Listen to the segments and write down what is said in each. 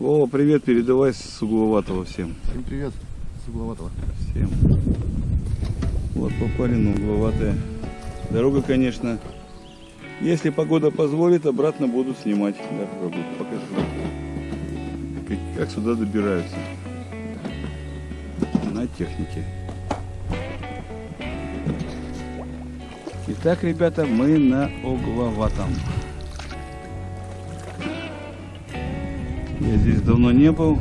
Вова, привет, передавай с угловатого всем. Всем привет с угловатого. Всем. Вот попали на угловатое. Дорога, конечно, если погода позволит, обратно буду снимать дорогу. Покажу, как, как сюда добираются на технике. Итак, ребята, мы на угловатом. Я здесь давно не был.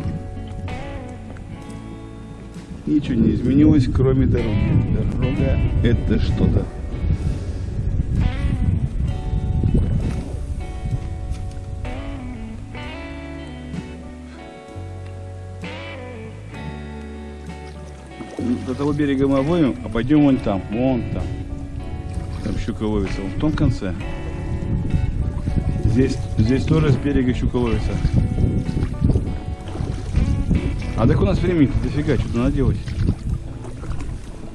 Ничего не изменилось, кроме дороги. Дорога это что-то. До того берега мы обоим, а пойдем вон там, вон там. Там щука ловится, вон в том конце. Здесь, здесь тоже с берега щука ловится. А так у нас времени дофига, что-то надо делать.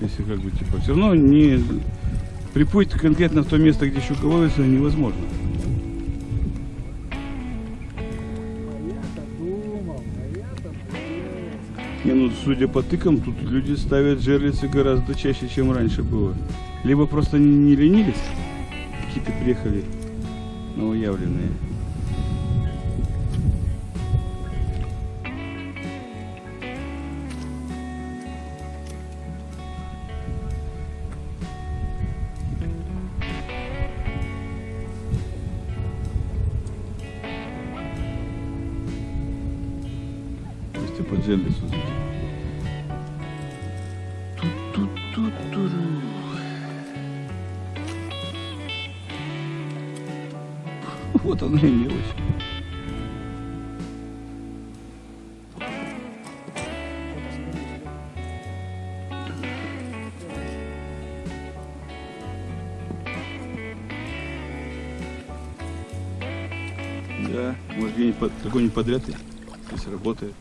Если как бы типа. Все равно не приплыть конкретно в то место, где щука ловится, невозможно. Не, ну судя по тыкам, тут люди ставят жерлицы гораздо чаще, чем раньше было. Либо просто не, не ленились, какие-то приехали новоявленные. Если под жерлицу зайти. Ту-ту-ту-туру. Вот она и мелочь. Да, может где-нибудь какой-нибудь подряд здесь работает.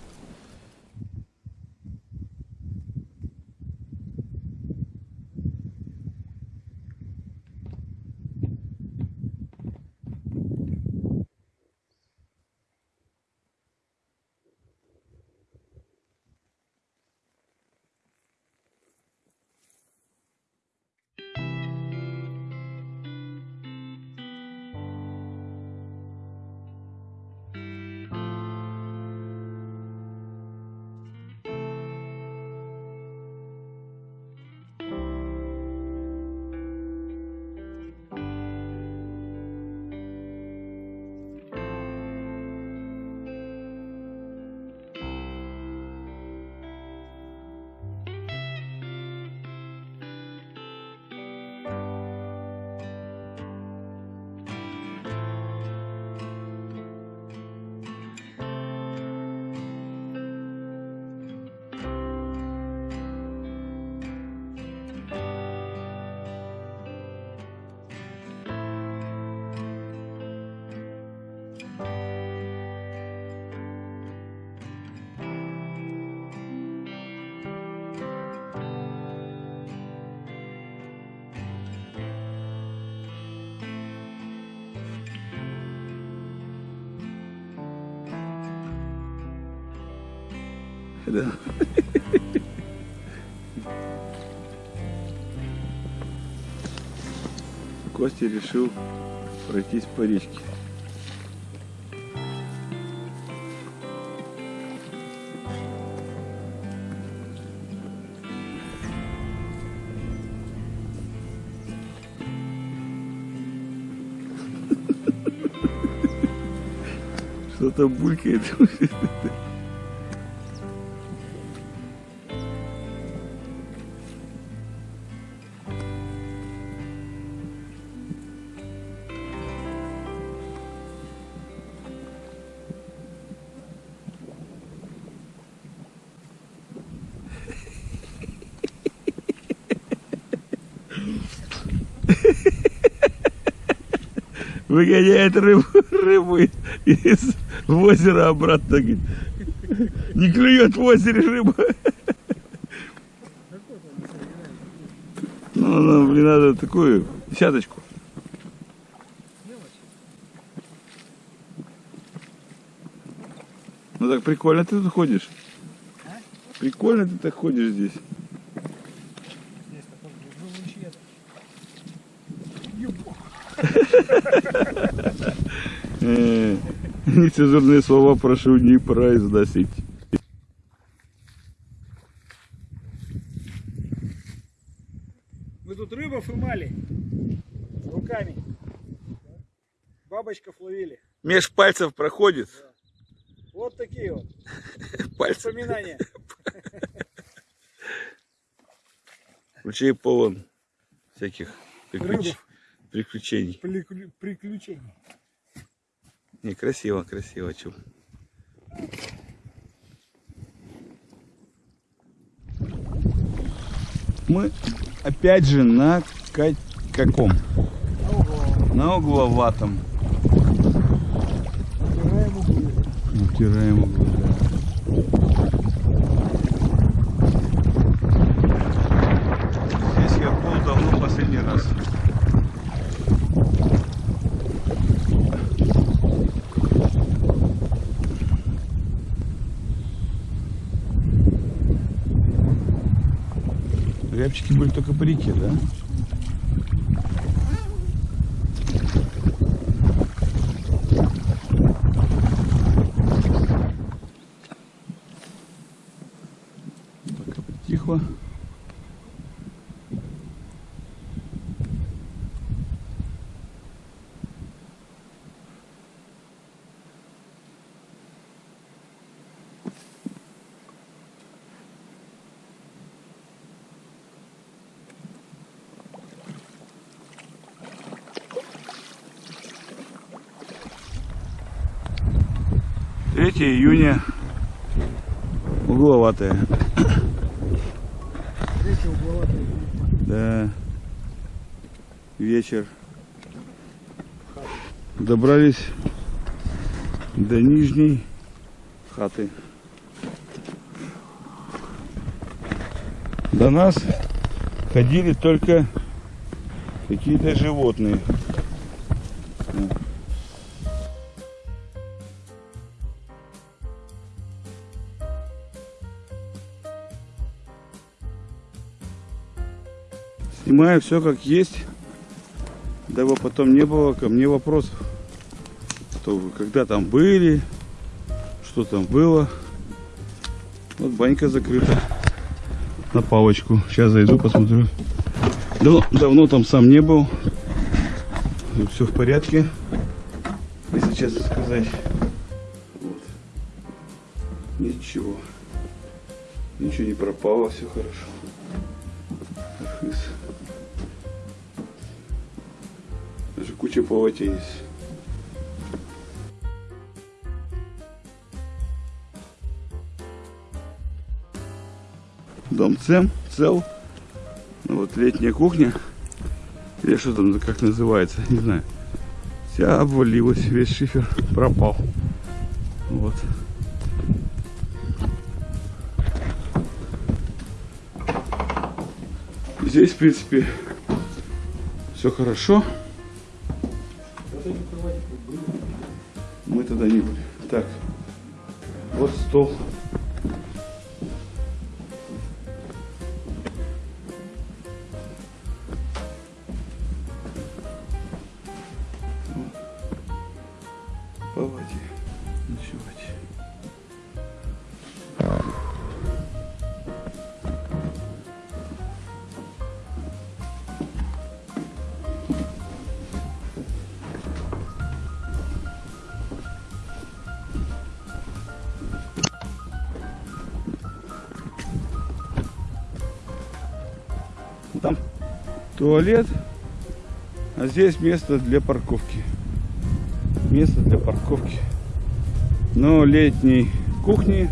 Да. Костя решил пройтись по речке. Что-то булькает. выгоняет рыбу, рыбу из озера обратно. Не клюет в озере рыба. Ну, ну, блин, надо такую десяточку. Ну так прикольно ты тут ходишь. Прикольно ты так ходишь. Здесь Нецензурные слова прошу не произносить. Мы тут рыбов имали руками. Бабочков ловили. Меж пальцев проходит. Вот такие вот Пальцы. воспоминания. Ручей полон всяких приключ- Рыбов. Приключений. Приклю- Приключений. Не, красиво, красиво, чё. Мы опять же на ка- каком? На угловатом. Натираем углы. Натираем углы, да. Здесь я был давно последний раз. Рябчики были только по реке, да? Пока притихло. Третье июня. Угловатая. Третий угловатый. Да. Вечер. Добрались до нижней хаты. До нас ходили только какие-то животные. Снимаю все как есть, дабы потом не было ко мне вопросов. Что вы когда там были, что там было. Вот банька закрыта на палочку. Сейчас зайду, посмотрю. Давно, давно там сам не был. Все в порядке, если честно сказать. Вот. Ничего. Ничего не пропало, все хорошо. Полотенец. Дом цем, цел. Ну, вот летняя кухня. Или что там, как называется, не знаю. Вся обвалилась, весь шифер пропал. Вот. Здесь, в принципе, все хорошо. Тогда не были. Так, вот стол. Туалет, а здесь место для парковки. Место для парковки. Но летней кухни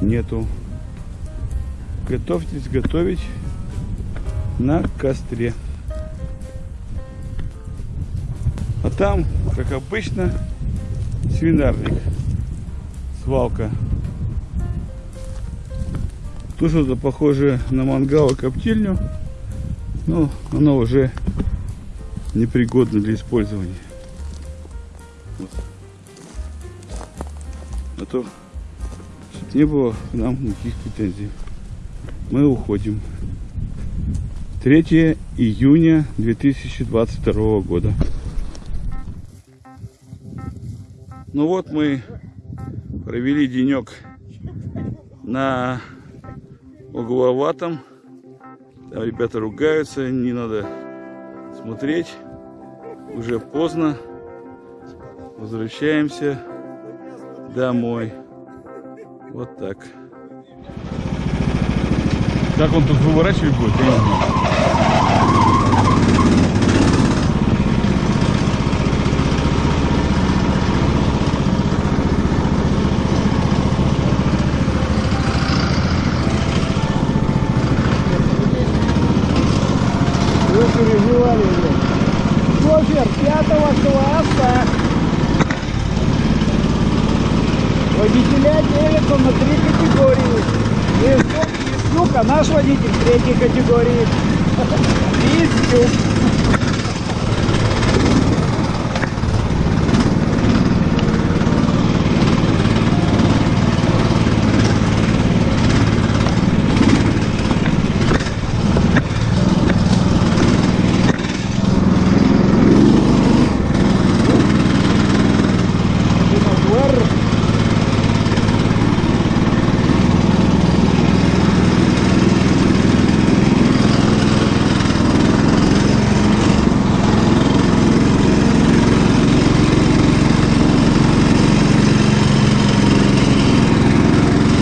нету. Готовьтесь готовить на костре. А там, как обычно, свинарник. Свалка. Тут что-то похоже на мангал и коптильню. Но оно уже непригодно для использования. А то не было к нам никаких претензий. Мы уходим. 3 июня 2022 года. Ну вот мы провели денек на угловатом. Там ребята ругаются, не надо смотреть. Уже поздно. Возвращаемся домой. Вот так. Как он тут выворачивать будет, я не знаю. Переживали. Шофер пятого класса. Водителя делятся на три категории. И, су- и, сука, наш водитель третьей категории. Динозавр.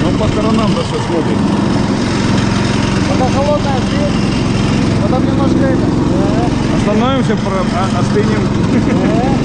Ну по смотрит. Пока холодная свет, потом немножко это. Остановимся, остынем. Да.